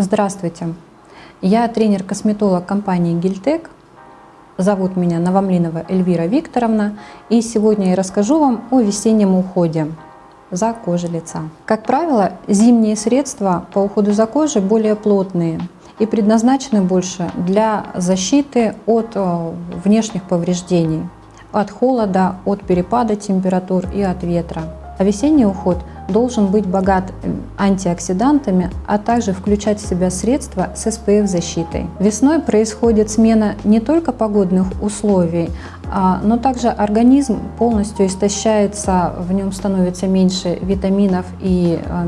Здравствуйте! Я тренер-косметолог компании Гильтек. Зовут меня Новомлинова Эльвира Викторовна. И сегодня я расскажу вам о весеннем уходе за кожей лица. Как правило, зимние средства по уходу за кожей более плотные и предназначены больше для защиты от э, внешних повреждений, от холода, от перепада температур и от ветра. А весенний уход должен быть богат антиоксидантами, а также включать в себя средства с SPF-защитой. Весной происходит смена не только погодных условий, а, но также организм полностью истощается, в нем становится меньше витаминов и а,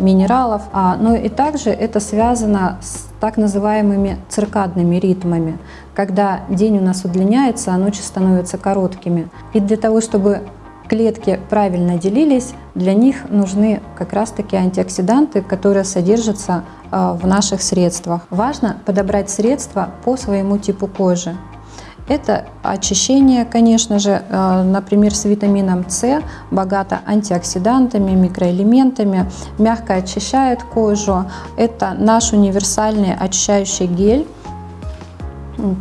минералов, а, но и также это связано с так называемыми циркадными ритмами, когда день у нас удлиняется, а ночи становятся короткими. И для того, чтобы клетки правильно делились, для них нужны как раз-таки антиоксиданты, которые содержатся а, в наших средствах. Важно подобрать средства по своему типу кожи. Это очищение, конечно же, а, например, с витамином С, богато антиоксидантами, микроэлементами, мягко очищает кожу. Это наш универсальный очищающий гель,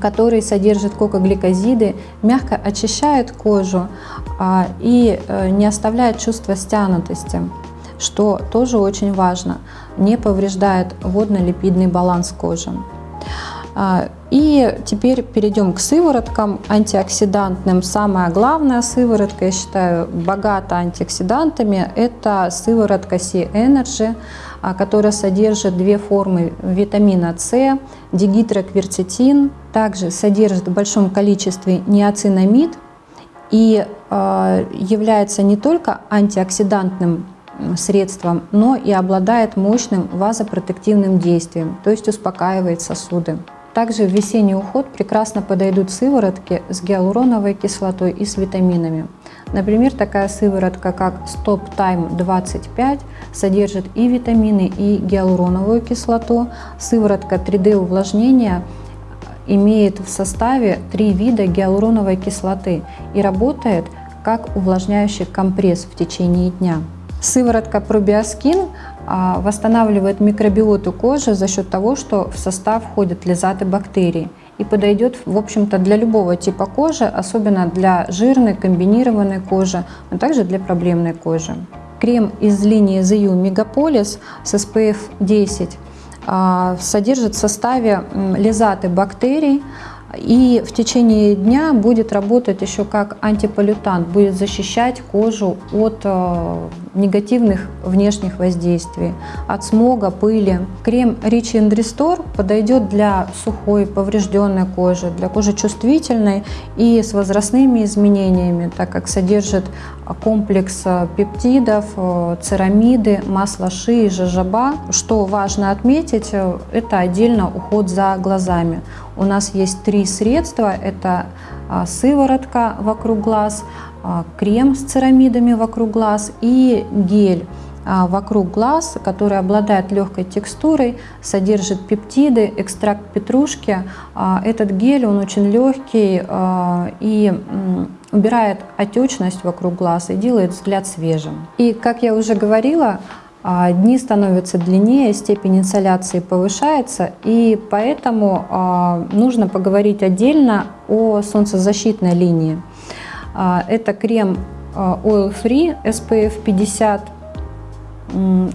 который содержит кокогликозиды, мягко очищает кожу а, и э, не оставляет чувства стянутости, что тоже очень важно, не повреждает водно-липидный баланс кожи. А, и теперь перейдем к сывороткам антиоксидантным. Самая главная сыворотка, я считаю, богата антиоксидантами, это сыворотка C-Energy, а, которая содержит две формы витамина С, дигидрокверцетин, также содержит в большом количестве неоцинамид и а, является не только антиоксидантным средством, но и обладает мощным вазопротективным действием, то есть успокаивает сосуды. Также в весенний уход прекрасно подойдут сыворотки с гиалуроновой кислотой и с витаминами. Например, такая сыворотка, как Stop Time 25, содержит и витамины, и гиалуроновую кислоту. Сыворотка 3D увлажнения имеет в составе три вида гиалуроновой кислоты и работает как увлажняющий компресс в течение дня. Сыворотка Probioskin а, восстанавливает микробиоту кожи за счет того, что в состав входят лизаты бактерий и подойдет, в общем-то, для любого типа кожи, особенно для жирной, комбинированной кожи, но также для проблемной кожи. Крем из линии ZU Megapolis с SPF 10 а, содержит в составе лизаты бактерий, и в течение дня будет работать еще как антиполютант, будет защищать кожу от э, негативных внешних воздействий, от смога, пыли. Крем Rich and Restore подойдет для сухой, поврежденной кожи, для кожи чувствительной и с возрастными изменениями, так как содержит комплекс э, пептидов, э, церамиды, масла ши и жожоба. Что важно отметить, это отдельно уход за глазами. У нас есть три средства. Это а, сыворотка вокруг глаз, а, крем с церамидами вокруг глаз и гель а, вокруг глаз, который обладает легкой текстурой, содержит пептиды, экстракт петрушки. Этот гель, он очень легкий и убирает отечность вокруг глаз и делает взгляд свежим. И, как я уже говорила, дни становятся длиннее, степень инсоляции повышается, и поэтому а, нужно поговорить отдельно о солнцезащитной линии. А, это крем Oil Free SPF 50.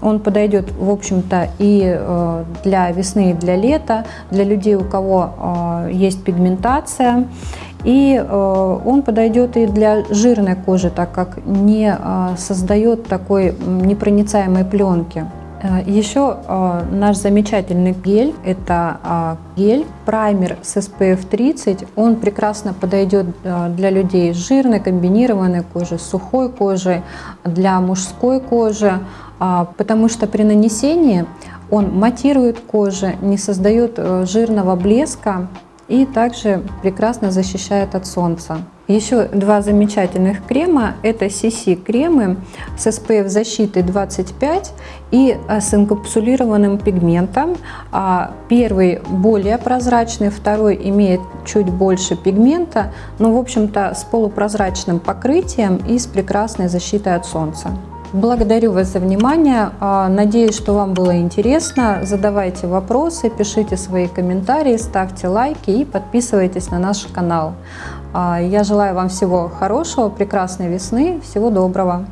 Он подойдет, в общем-то, и для весны, и для лета, для людей, у кого есть пигментация. И э, он подойдет и для жирной кожи, так как не э, создает такой непроницаемой пленки. Э, Еще наш замечательный гель, это гель праймер с SPF 30. Он прекрасно подойдет для людей с жирной, комбинированной кожей, с сухой кожей, для мужской кожи, потому что при нанесении он матирует кожу, не создает жирного блеска, и также прекрасно защищает от солнца. Еще два замечательных крема – это CC кремы с SPF защитой 25 и с инкапсулированным пигментом. А первый более прозрачный, второй имеет чуть больше пигмента, но в общем-то с полупрозрачным покрытием и с прекрасной защитой от солнца. Благодарю вас за внимание. А, Надеюсь, что вам было интересно. Задавайте вопросы, пишите свои комментарии, ставьте лайки и подписывайтесь на наш канал. А, Я желаю вам всего хорошего, прекрасной весны, всего доброго.